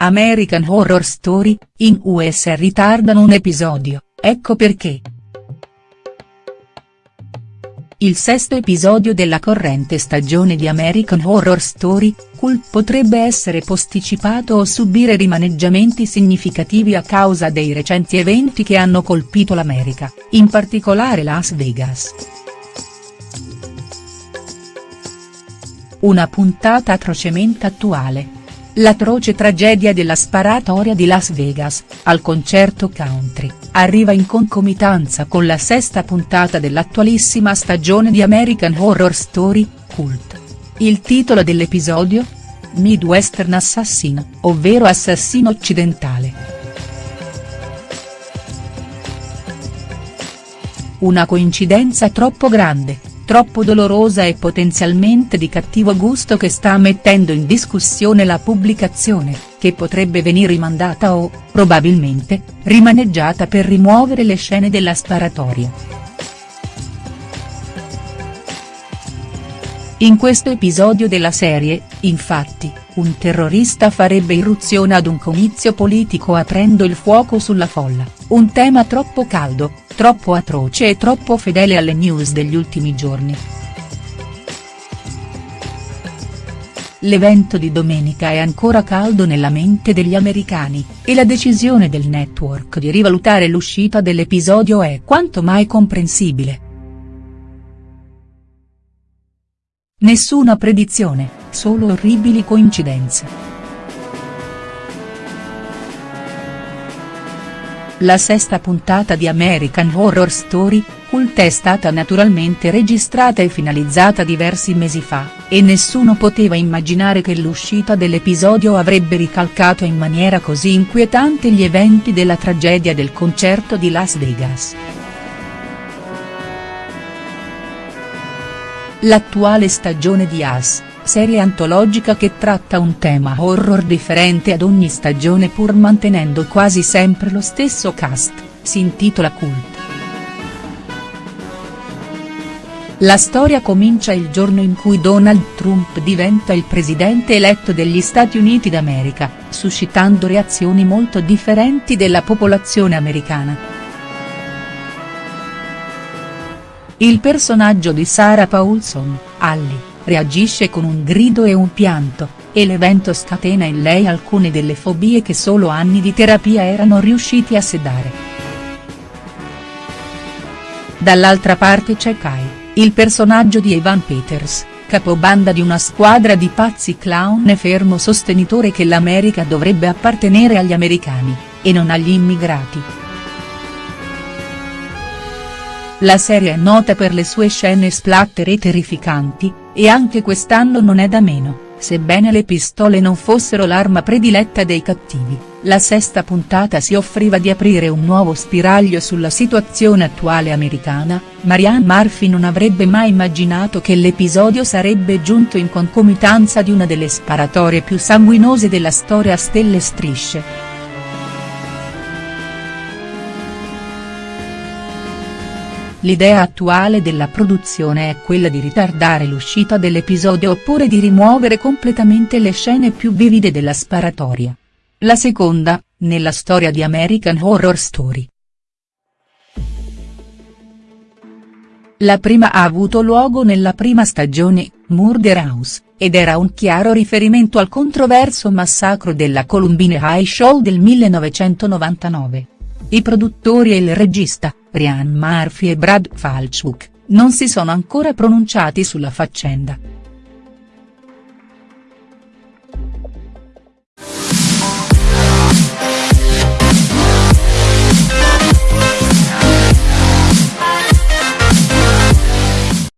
American Horror Story, in US ritardano un episodio, ecco perché. Il sesto episodio della corrente stagione di American Horror Story, Cult potrebbe essere posticipato o subire rimaneggiamenti significativi a causa dei recenti eventi che hanno colpito l'America, in particolare Las Vegas. Una puntata atrocemente attuale. L'atroce tragedia della sparatoria di Las Vegas, al concerto country, arriva in concomitanza con la sesta puntata dell'attualissima stagione di American Horror Story, Cult. Il titolo dell'episodio? Midwestern Assassin, ovvero assassino occidentale. Una coincidenza troppo grande, troppo dolorosa e potenzialmente di cattivo gusto che sta mettendo in discussione la pubblicazione, che potrebbe venire rimandata o, probabilmente, rimaneggiata per rimuovere le scene della sparatoria. In questo episodio della serie, infatti, un terrorista farebbe irruzione ad un comizio politico aprendo il fuoco sulla folla, un tema troppo caldo, troppo atroce e troppo fedele alle news degli ultimi giorni. L'evento di domenica è ancora caldo nella mente degli americani, e la decisione del network di rivalutare l'uscita dell'episodio è quanto mai comprensibile. Nessuna predizione, solo orribili coincidenze. La sesta puntata di American Horror Story, Cult è stata naturalmente registrata e finalizzata diversi mesi fa, e nessuno poteva immaginare che l'uscita dell'episodio avrebbe ricalcato in maniera così inquietante gli eventi della tragedia del concerto di Las Vegas. L'attuale stagione di As serie antologica che tratta un tema horror differente ad ogni stagione pur mantenendo quasi sempre lo stesso cast, si intitola Cult. La storia comincia il giorno in cui Donald Trump diventa il presidente eletto degli Stati Uniti d'America, suscitando reazioni molto differenti della popolazione americana. Il personaggio di Sarah Paulson, Allie, reagisce con un grido e un pianto, e l'evento scatena in lei alcune delle fobie che solo anni di terapia erano riusciti a sedare. Dall'altra parte c'è Kai, il personaggio di Evan Peters, capobanda di una squadra di pazzi clown e fermo sostenitore che l'America dovrebbe appartenere agli americani, e non agli immigrati. La serie è nota per le sue scene splatter e terrificanti, e anche quest'anno non è da meno, sebbene le pistole non fossero l'arma prediletta dei cattivi, la sesta puntata si offriva di aprire un nuovo spiraglio sulla situazione attuale americana, Marianne Murphy non avrebbe mai immaginato che l'episodio sarebbe giunto in concomitanza di una delle sparatorie più sanguinose della storia a stelle strisce. L'idea attuale della produzione è quella di ritardare l'uscita dell'episodio oppure di rimuovere completamente le scene più vivide della sparatoria. La seconda, nella storia di American Horror Story. La prima ha avuto luogo nella prima stagione, Murder House, ed era un chiaro riferimento al controverso massacro della Columbine High Show del 1999. I produttori e il regista, Ryan Murphy e Brad Falchuk, non si sono ancora pronunciati sulla faccenda.